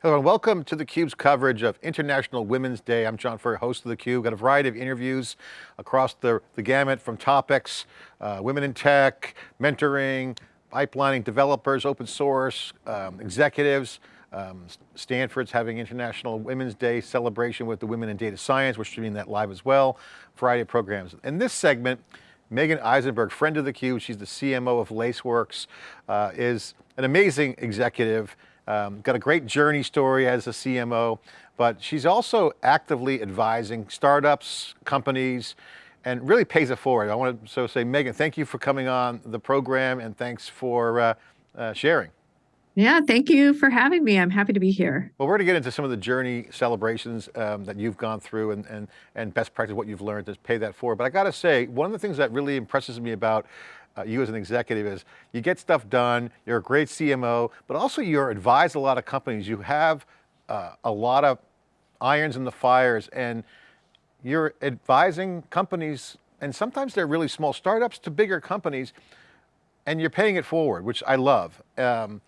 Hello and welcome to theCUBE's coverage of International Women's Day. I'm John Furrier, host of theCUBE. Got a variety of interviews across the, the gamut from topics, uh, women in tech, mentoring, pipelining, developers, open source, um, executives. Um, Stanford's having International Women's Day celebration with the Women in Data Science. We're streaming that live as well. Variety of programs. In this segment, Meagen Eisenberg, friend of theCUBE, she's the CMO of Laceworks, uh, is an amazing executive um, got a great journey story as a CMO, but she's also actively advising startups, companies, and really pays it forward. I want to so say, Meagen, thank you for coming on the program and thanks for uh, uh, sharing. Yeah, thank you for having me. I'm happy to be here. Well, we're going to get into some of the journey celebrations um, that you've gone through and, and, and best practice, what you've learned to pay that forward. But I got to say, one of the things that really impresses me about uh, you as an executive is you get stuff done, you're a great CMO, but also you're advised a lot of companies. You have uh, a lot of irons in the fires and you're advising companies and sometimes they're really small startups to bigger companies and you're paying it forward, which I love. Um,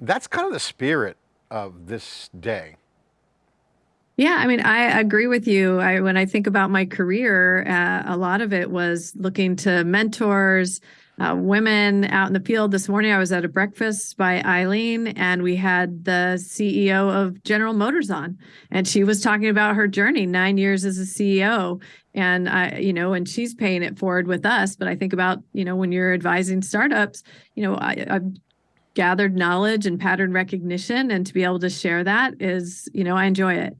that's kind of the spirit of this day. Yeah, I mean, I agree with you. I, when I think about my career, uh, a lot of it was looking to mentors, uh, women out in the field. This morning, I was at a breakfast by Eileen, and we had the CEO of General Motors on, and she was talking about her journey, nine years as a CEO, and I, you know, and she's paying it forward with us. But I think about, you know, when you're advising startups, you know, I, I've gathered knowledge and pattern recognition, and to be able to share that is, you know, I enjoy it.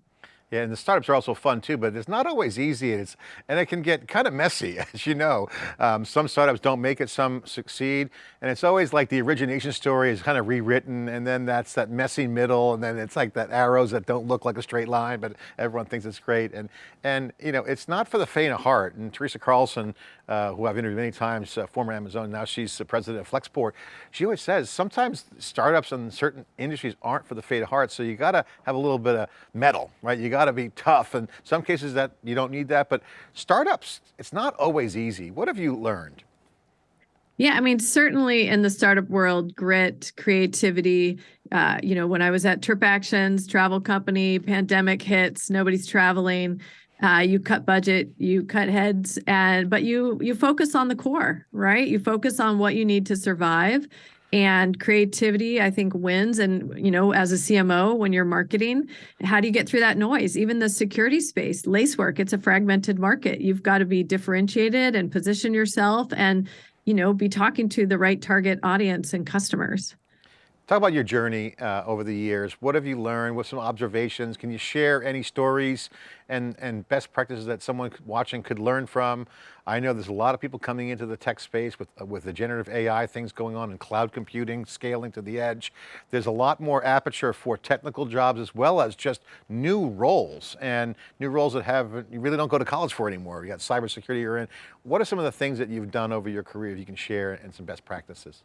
Yeah, and the startups are also fun too, but it's not always easy and, it's, and it can get kind of messy, as you know. Um, some startups don't make it, some succeed, and it's always like the origination story is kind of rewritten, and then that's that messy middle, and then it's like that arrows that don't look like a straight line, but everyone thinks it's great. And, and you know, it's not for the faint of heart, and Teresa Carlson, uh, who I've interviewed many times, uh, former Amazon, now she's the president of Flexport, she always says, sometimes startups in certain industries aren't for the faint of heart, so you got to have a little bit of mettle, right? You got to be tough. And some cases that you don't need that, but startups, it's not always easy. What have you learned? Yeah, I mean, certainly in the startup world, grit, creativity. Uh, you know, when I was at TripActions, travel company, pandemic hits, nobody's traveling. Uh, you cut budget, you cut heads, and but you you focus on the core, right? You focus on what you need to survive, and creativity i think wins. And you know as a cmo when you're marketing how do you get through that noise? Even the security space lacework it's a fragmented market. You've got to be differentiated and position yourself and you know be talking to the right target audience and customers Talk about your journey uh, over the years. What have you learned? What some observations? Can you share any stories and, and best practices that someone watching could learn from? I know there's a lot of people coming into the tech space with, uh, with the generative AI things going on and cloud computing, scaling to the edge. There's a lot more aperture for technical jobs as well as just new roles and new roles that have, you really don't go to college for anymore. You got cybersecurity you're in. What are some of the things that you've done over your career if you can share and some best practices?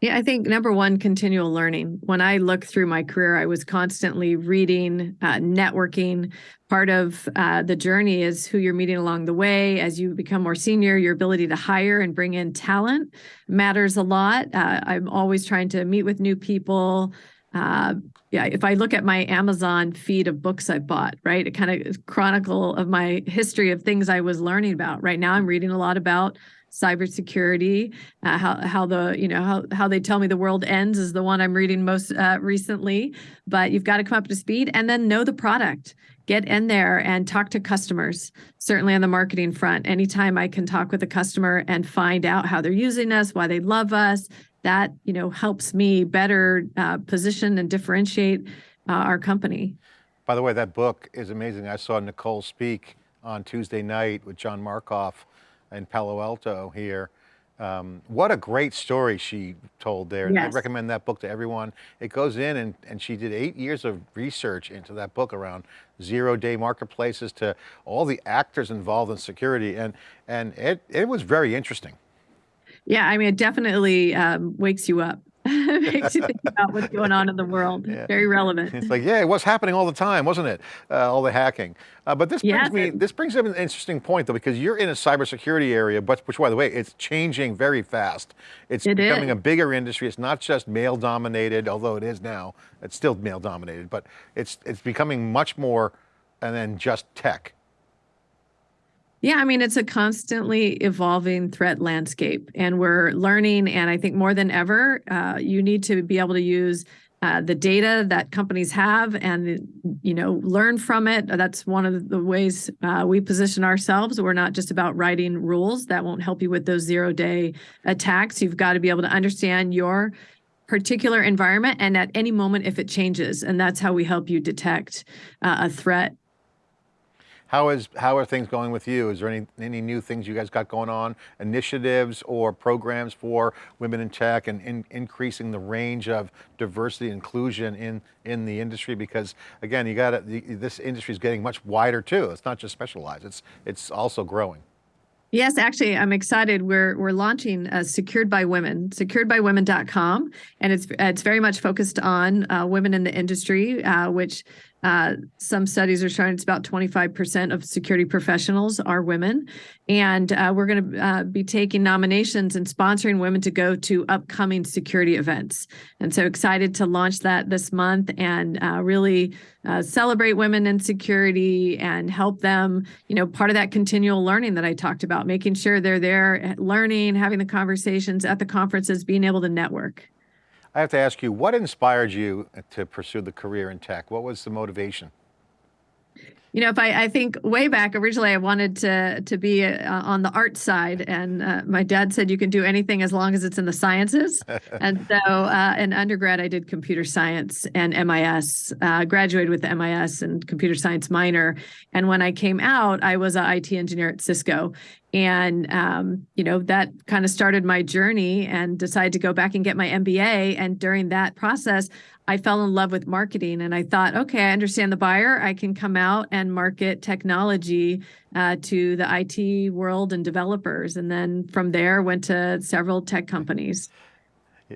Yeah, I think number one, continual learning. When I look through my career, I was constantly reading, uh, networking. Part of uh, the journey is who you're meeting along the way. As you become more senior, your ability to hire and bring in talent matters a lot. Uh, I'm always trying to meet with new people. Uh, yeah, if I look at my Amazon feed of books I bought, right, it kind of chronicle of my history of things I was learning about. Right now, I'm reading a lot about cybersecurity, uh, how how the you know how how they tell me the world ends is the one I'm reading most uh, recently. But you've got to come up to speed and then know the product. Get in there and talk to customers. Certainly on the marketing front, anytime I can talk with a customer and find out how they're using us, why they love us, that you know helps me better uh, position and differentiate uh, our company. By the way, that book is amazing. I saw Nicole speak on Tuesday night with John Markoff in Palo Alto here. Um, what a great story she told there. Yes. I recommend that book to everyone. It goes in and, and she did eight years of research into that book around zero day marketplaces to all the actors involved in security. And, and it, it was very interesting. Yeah, I mean, it definitely um, wakes you up makes you think about what's going on in the world. Yeah. Very relevant. It's like, yeah, it was happening all the time, wasn't it? Uh, all the hacking. Uh, but this brings Yes, me, this brings up an interesting point though, because you're in a cybersecurity area, but which by the way, it's changing very fast. It's It becoming is. a bigger industry. It's not just male dominated, although it is now. It's still male dominated, but it's it's becoming much more and then just tech. Yeah, I mean, it's a constantly evolving threat landscape, and we're learning. And I think more than ever, uh, you need to be able to use uh, the data that companies have and you know learn from it. That's one of the ways uh, we position ourselves. We're not just about writing rules that won't help you with those zero day attacks. You've got to be able to understand your particular environment and at any moment if it changes, and that's how we help you detect uh, a threat How is how are things going with you? Is there any any new things you guys got going on? Initiatives or programs for women in tech and in, increasing the range of diversity inclusion in in the industry? Because again, you got this industry is getting much wider too. It's not just specialized. It's it's also growing. Yes, actually, I'm excited. We're we're launching uh, Secured by Women, securedbywomen.com, and it's it's very much focused on uh, women in the industry, uh, which uh, some studies are showing it's about 25% of security professionals are women, and uh, we're going to uh, be taking nominations and sponsoring women to go to upcoming security events. And so excited to launch that this month and uh, really uh, celebrate women in security and help them. You know, part of that continual learning that I talked about, making sure they're there, eh, learning, having the conversations at the conferences, being able to network. I have to ask you, what inspired you to pursue the career in tech? What was the motivation? You know, if I, I think way back originally, I wanted to to be uh, on the art side, and uh, my dad said you can do anything as long as it's in the sciences. and so, uh, in undergrad, I did computer science and MIS. Uh, graduated with the MIS and computer science minor. And when I came out, I was an IT engineer at Cisco, and um, you know that kind of started my journey. And decided to go back and get my MBA. And during that process, I fell in love with marketing and I thought, okay, I understand the buyer. I can come out and market technology uh, to the IT world and developers. And then from there, went to several tech companies.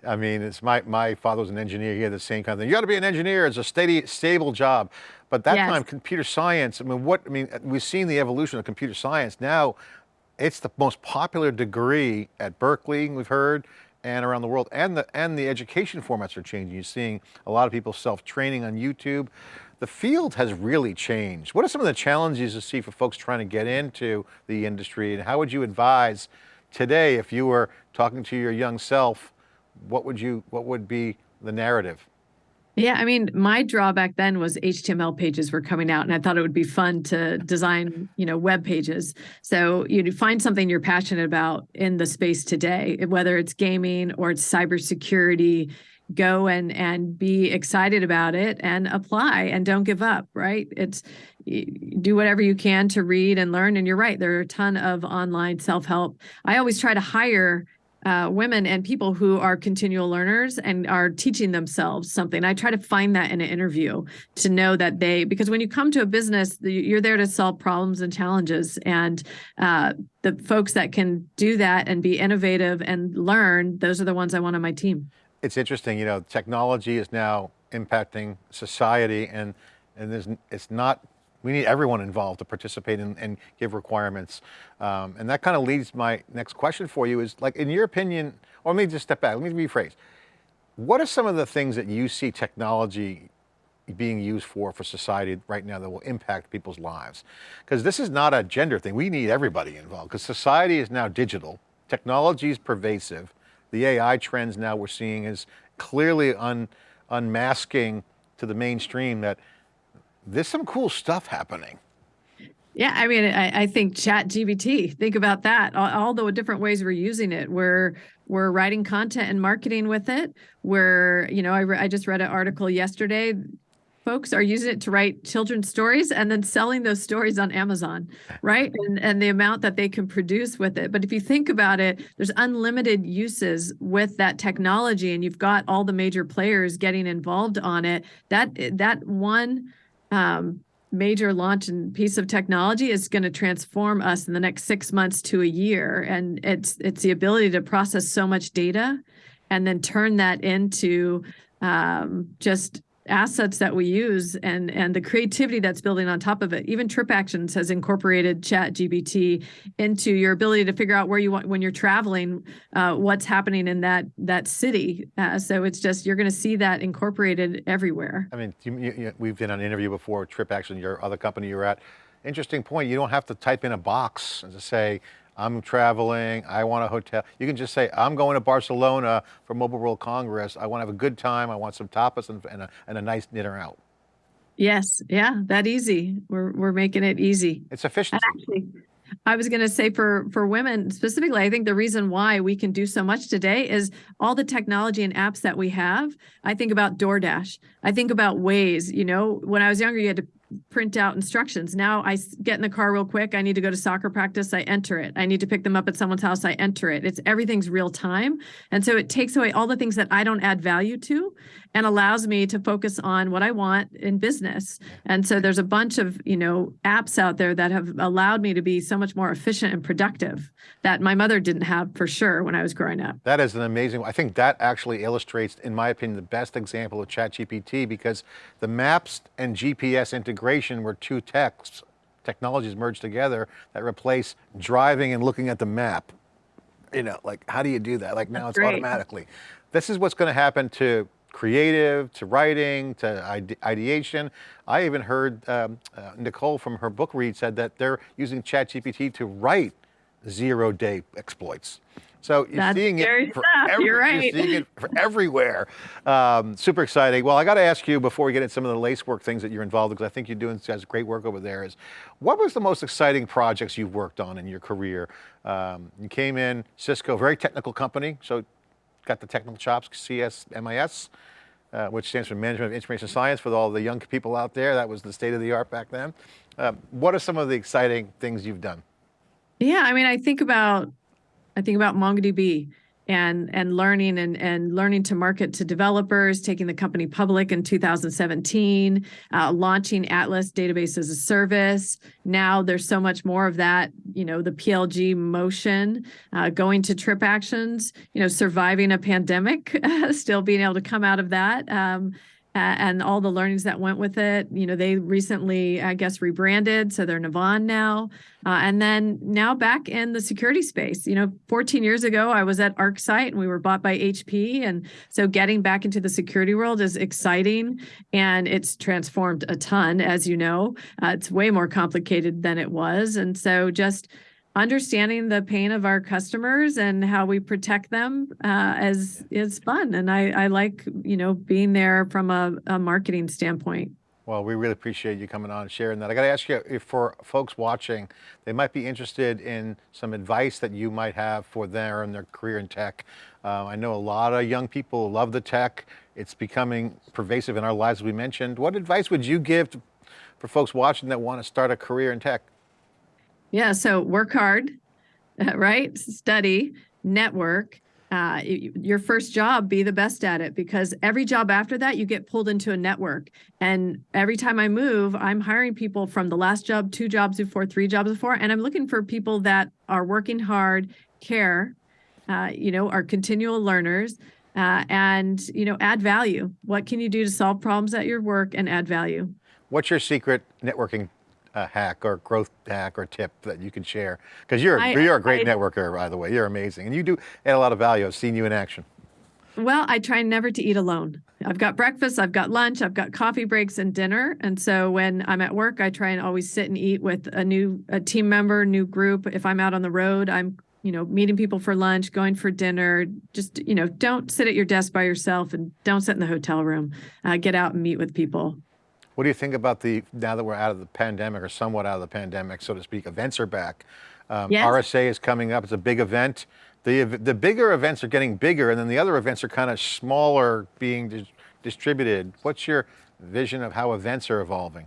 I mean, it's my, my father was an engineer. He had the same kind of thing. You got to be an engineer. It's a steady, stable job. But that Yes. time, computer science, I mean, what, I mean, we've seen the evolution of computer science. Now it's the most popular degree at Berkeley, we've heard, and around the world. And the, and the education formats are changing. You're seeing a lot of people self-training on YouTube. The field has really changed. What are some of the challenges you see for folks trying to get into the industry? And how would you advise today, if you were talking to your young self, what would you, what would be the narrative? Yeah, I mean, my drawback then was HTML pages were coming out, and I thought it would be fun to design, you know, web pages. So you find something you're passionate about in the space today, whether it's gaming or it's cybersecurity. Go and and be excited about it and apply and don't give up. Right? It's do whatever you can to read and learn. And you're right, there are a ton of online self help. I always try to hire uh, women and people who are continual learners and are teaching themselves something. I try to find that in an interview to know that they, because when you come to a business, you're there to solve problems and challenges. And uh, the folks that can do that and be innovative and learn, those are the ones I want on my team. It's interesting, you know, technology is now impacting society and, and there's, it's not, we need everyone involved to participate and, and give requirements. Um, and that kind of leads my next question for you is like, in your opinion, or let me just step back, let me rephrase. What are some of the things that you see technology being used for for society right now that will impact people's lives? Because this is not a gender thing. We need everybody involved because society is now digital. Technology is pervasive. The AI trends now we're seeing is clearly un, unmasking to the mainstream that there's some cool stuff happening. Yeah, I mean, I, I think ChatGPT. Think about that. All, all the different ways we're using it. We're we're writing content and marketing with it. We're, you know, I, re- I just read an article yesterday. Folks are using it to write children's stories and then selling those stories on Amazon, right? And and the amount that they can produce with it. But if you think about it, there's unlimited uses with that technology, and you've got all the major players getting involved on it. That that one. Um, major launch and piece of technology is going to transform us in the next six months to a year. And it's it's the ability to process so much data and then turn that into um, just assets that we use and and the creativity that's building on top of it. Even trip actions has incorporated chat gpt into your ability to figure out where you want when you're traveling uh, what's happening in that that city. Uh, so it's just you're going to see that incorporated everywhere. I mean, you, you, we've been on an interview before, Trip Action, your other company you were at. Interesting point, you don't have to type in a box and to say, I'm traveling, I want a hotel. You can just say, I'm going to Barcelona for Mobile World Congress. I want to have a good time. I want some tapas and, and, a, and a nice dinner out. yes yeah that easy we're we're making it easy It's efficient. Actually, I was going to say for for women specifically, I think the reason why we can do so much today is all the technology and apps that we have. I think about DoorDash. I think about Waze. You know, when I was younger, you had to print out instructions. Now I get in the car real quick. I need to go to soccer practice. I enter it. I need to pick them up at someone's house. I enter it. It's everything's real time, and so it takes away all the things that I don't add value to, and allows me to focus on what I want in business. And so there's a bunch of, you know, apps out there that have allowed me to be so much more efficient and productive that my mother didn't have for sure when I was growing up. That is an amazing, I think that actually illustrates, in my opinion, the best example of ChatGPT because the maps and GPS integration were two techs, technologies merged together that replace driving and looking at the map. You know, like how do you do that? Like now That's it's great. automatically. This is what's going to happen to creative, to writing, to ide- ideation. I even heard um, uh, Nicole from her book read said that they're using ChatGPT to write zero day exploits. So you're That's seeing it for every- You're right. You're seeing it for everywhere. Um, super exciting. Well, I got to ask you before we get into some of the Lacework things that you're involved in, because I think you're doing guys great work over there. Is what was the most exciting projects you've worked on in your career? Um, you came in Cisco, very technical company, so got the technical chops, CSMIS. Uh, which stands for Management of Information Science for all the young people out there. That was the state of the art back then. Um, what are some of the exciting things you've done? Yeah, I mean, I think about I think about MongoDB and and learning and and learning to market to developers, taking the company public in 2017, uh, launching Atlas Database as a Service. Now there's so much more of that, you know, the PLG motion, uh, going to trip actions, you know, surviving a pandemic, still being able to come out of that. Um, and all the learnings that went with it. You know, they recently, I guess, rebranded, so they're Navan now. Uh, and then now back in the security space. You know, 14 years ago, I was at ArcSight and we were bought by HP. And so getting back into the security world is exciting and it's transformed a ton, as you know. Uh, it's way more complicated than it was. And so just understanding the pain of our customers and how we protect them uh, is is fun and I, I like you know being there from a, a marketing standpoint Well, we really appreciate you coming on and sharing that. I got to ask you, if for folks watching, they might be interested in some advice that you might have for their and their career in tech. Uh, I know a lot of young people love the tech. It's becoming pervasive in our lives, as we mentioned. What advice would you give to, for folks watching that want to start a career in tech? Yeah, so work hard, right? Study, network. Uh, your first job, be the best at it because every job after that, you get pulled into a network. And every time I move, I'm hiring people from the last job, two jobs before, three jobs before, and I'm looking for people that are working hard, care, uh, you know, are continual learners, uh, and you know, add value. What can you do to solve problems at your work and add value? What's your secret networking uh, hack or growth hack or tip that you can share? Because you're, I- you're a great I- networker, by the way. You're amazing. And you do add a lot of value. I've seen you in action. Well, I try never to eat alone. I've got breakfast, I've got lunch, I've got coffee breaks and dinner. And so when I'm at work, I try and always sit and eat with a new a team member, new group. If I'm out on the road, I'm, you know, meeting people for lunch, going for dinner. Just, you know, don't sit at your desk by yourself and don't sit in the hotel room. Uh, get out and meet with people. What do you think about the, now that we're out of the pandemic or somewhat out of the pandemic, so to speak, events are back. Um, Yes. RSA is coming up, it's a big event. The, the bigger events are getting bigger and then the other events are kind of smaller being dis- distributed. What's your vision of how events are evolving?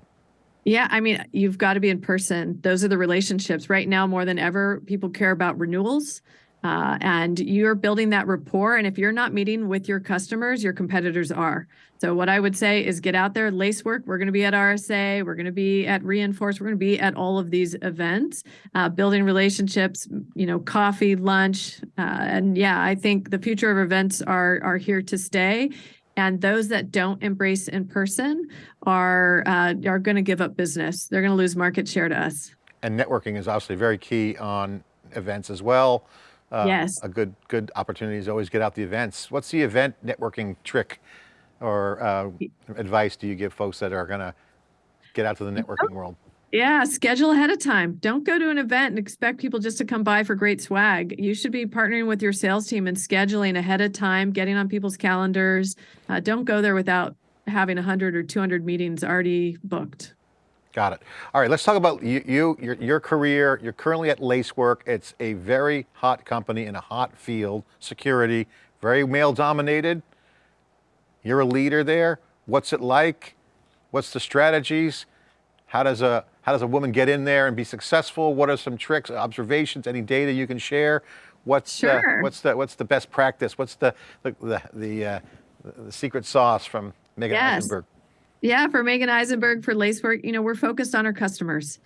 Yeah, I mean, you've got to be in person. Those are the relationships. Right now, more than ever, people care about renewals. Uh, and you're building that rapport. And if you're not meeting with your customers, your competitors are. So what I would say is get out there, Lacework. We're going to be at RSA. We're going to be at Reinforce. We're going to be at all of these events, uh, building relationships. You know, coffee, lunch, uh, and yeah, I think the future of events are are here to stay. And those that don't embrace in person are uh, are going to give up business. They're going to lose market share to us. And networking is obviously very key on events as well. Uh, yes. A good good opportunity is always get out the events. What's the event networking trick or uh, advice do you give folks that are going to get out to the networking world? Yeah, schedule ahead of time. Don't go to an event and expect people just to come by for great swag. You should be partnering with your sales team and scheduling ahead of time, getting on people's calendars. Uh, don't go there without having 100 or 200 meetings already booked. Got it. All right, let's talk about you, you your, your career. You're currently at Lacework. It's a very hot company in a hot field, security, very male dominated. You're a leader there. What's it like? What's the strategies? How does a how does a woman get in there and be successful? What are some tricks, observations, any data you can share? What's sure. uh, what's the what's the best practice? What's the the the, the, uh, the secret sauce from Meagen yes. Eisenberg? Yeah, for Meagen Eisenberg for Lacework, you know, we're focused on our customers.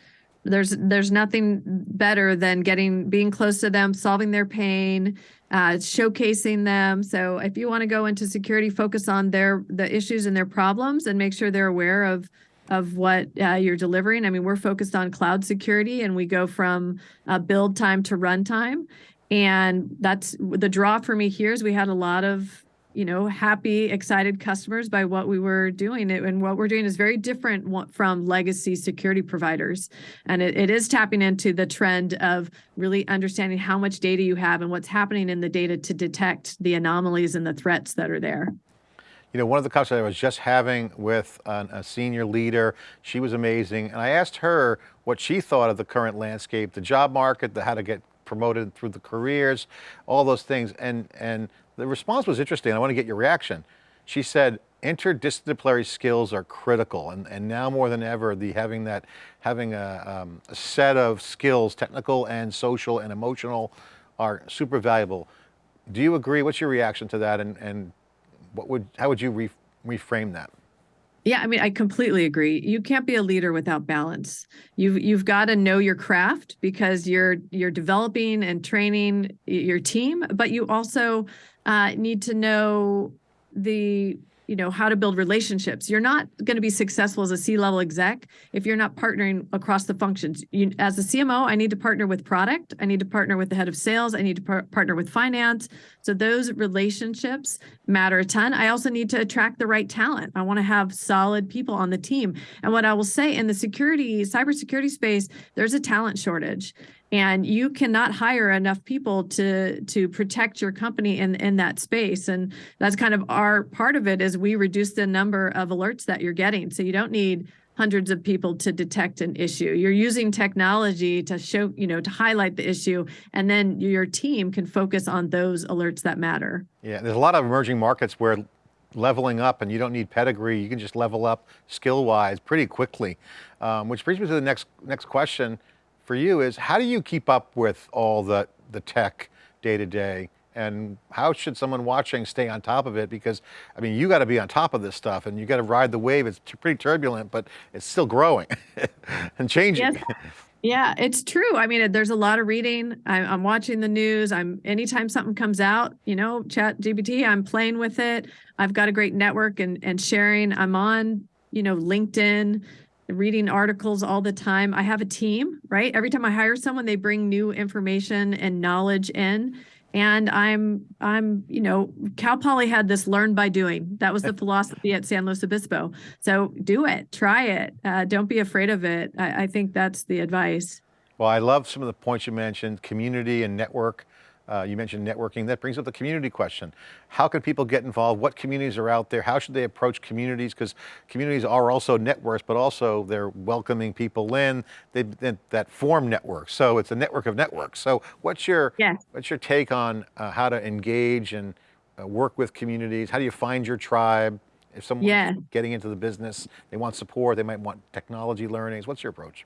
There's there's nothing better than getting being close to them, solving their pain, uh, showcasing them. So if you want to go into security, focus on their the issues and their problems, and make sure they're aware of of what uh, you're delivering. I mean, we're focused on cloud security and we go from uh, build time to runtime. And that's the draw for me here is we had a lot of, you know, happy, excited customers by what we were doing. And what we're doing is very different from legacy security providers. And it, it is tapping into the trend of really understanding how much data you have and what's happening in the data to detect the anomalies and the threats that are there. You know, one of the conversations I was just having with an, a senior leader, she was amazing. And I asked her what she thought of the current landscape, the job market, the how to get promoted through the careers, all those things. And, and the response was interesting. I want to get your reaction. She said, interdisciplinary skills are critical. And, and now more than ever, the having that, having a, um, a set of skills, technical and social and emotional are super valuable. Do you agree? What's your reaction to that? And, and what would, how would you re reframe that? Yeah, I mean, I completely agree. You can't be a leader without balance. You've you've got to know your craft because you're you're developing and training your team, but you also uh, need to know the you know how to build relationships. You're not going to be successful as a c-level exec if you're not partnering across the functions. You, as a cmo i need to partner with product. I need to partner with the head of sales. I need to par partner with finance. So those relationships matter a ton. I also need to attract the right talent. I want to have solid people on the team. And what i will say in the security cybersecurity space there's a talent shortage and you cannot hire enough people to to protect your company in in that space. And that's kind of our part of it is we reduce the number of alerts that you're getting. So you don't need hundreds of people to detect an issue. You're using technology to show you know to highlight the issue. And then your team can focus on those alerts that matter. Yeah there's a lot of emerging markets where leveling up and you don't need pedigree. You can just level up skill wise pretty quickly um, which brings me to the next next question for you is how do you keep up with all the, the tech day to day and how should someone watching stay on top of it? Because, I mean, you got to be on top of this stuff and you got to ride the wave. It's pretty turbulent, but it's still growing and changing. Yes. Yeah, it's true. I mean, there's a lot of reading. I, am watching the news. I'm anytime something comes out, you know, chat GPT, I'm playing with it. I've got a great network and, and sharing. I'm on, you know, LinkedIn reading articles all the time. I have a team, right? Every time I hire someone, they bring new information and knowledge in. And I'm, I'm, you know, Cal Poly had this learn by doing. That was the philosophy at San Luis Obispo. So do it, try it. Uh, don't be afraid of it. I, I think that's the advice. Well, I love some of the points you mentioned, community and network. Uh, you mentioned networking. That brings up the community question. How can people get involved? What communities are out there? How should they approach communities? Because communities are also networks, but also they're welcoming people in they, that form networks. So it's a network of networks. So what's your, yes. what's your take on uh, how to engage and uh, work with communities? How do you find your tribe? If someone's yeah. getting into the business, they want support, they might want technology learnings. What's your approach?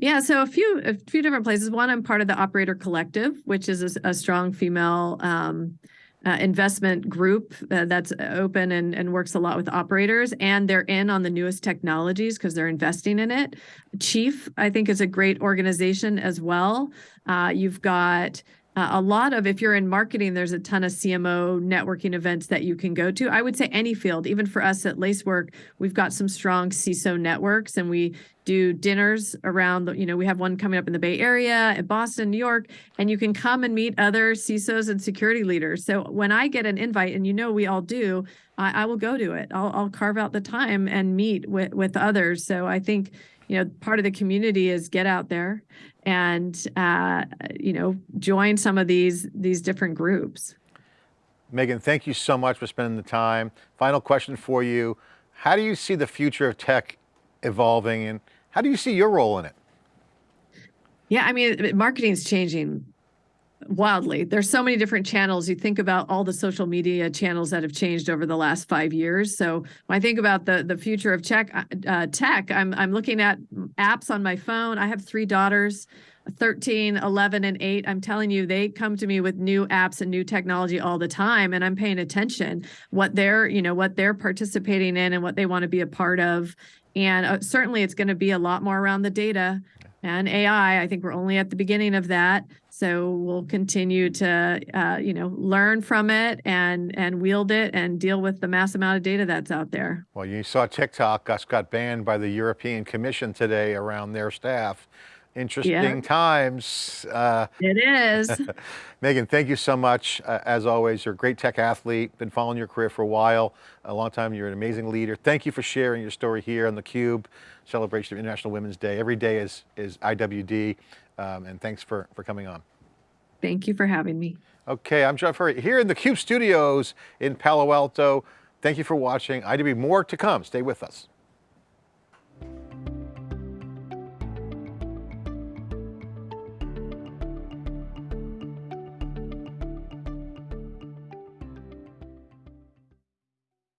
Yeah, so a few a few different places. One, I'm part of the Operator Collective, which is a strong female um, uh, investment group uh, that's open and, and works a lot with operators, and they're in on the newest technologies because they're investing in it. Chief, I think, is a great organization as well. Uh, you've got uh, a lot of if you're in marketing there's a ton of cmo networking events that you can go to. I would say any field even for us at lacework we've got some strong ciso networks and we do dinners around the, you know we have one coming up in the bay area in boston new york and you can come and meet other cisos and security leaders. So when i get an invite and you know we all do i, I will go to it. I'll, I'll carve out the time and meet with with others. So i think you know part of the community is get out there and uh, you know join some of these these different groups Meagen, thank you so much for spending the time. Final question for you. How do you see the future of tech evolving and how do you see your role in it? yeah i mean marketing is changing wildly. There's so many different channels. You think about all the social media channels that have changed over the last five years. So when i think about the the future of tech uh, tech i'm i'm looking at apps on my phone. I have three daughters 13 11 and 8 i'm telling you they come to me with new apps and new technology all the time and i'm paying attention what they're you know what they're participating in and what they want to be a part of. And uh, certainly it's going to be a lot more around the data and ai i think we're only at the beginning of that so we'll continue to uh, you know learn from it and and wield it and deal with the mass amount of data that's out there Well, you saw TikTok just got banned by the European Commission today around their staff. Interesting times. Uh, it is Meagen, thank you so much. Uh, as always, you're a great tech athlete, been following your career for a while, a long time. You're an amazing leader. Thank you for sharing your story here on theCUBE, celebration of International Women's Day. Every day is, is IWD, um, and thanks for, for coming on. thank you for having me Okay, I'm Jeff Furrier here in the CUBE studios in Palo Alto. Thank you for watching. IWD, more to come. Stay with us.